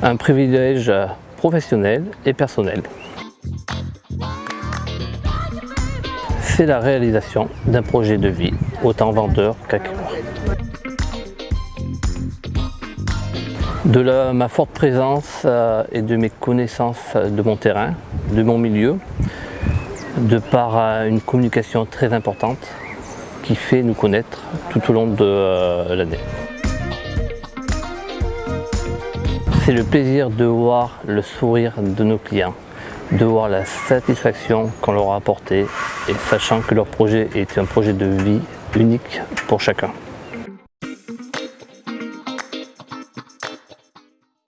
Un privilège professionnel et personnel. C'est la réalisation d'un projet de vie, autant vendeur qu'acquéreur. De ma forte présence euh, et de mes connaissances de mon terrain, de mon milieu, de par euh, une communication très importante qui fait nous connaître tout au long de euh, l'année. C'est le plaisir de voir le sourire de nos clients, de voir la satisfaction qu'on leur a apportée et sachant que leur projet est un projet de vie unique pour chacun.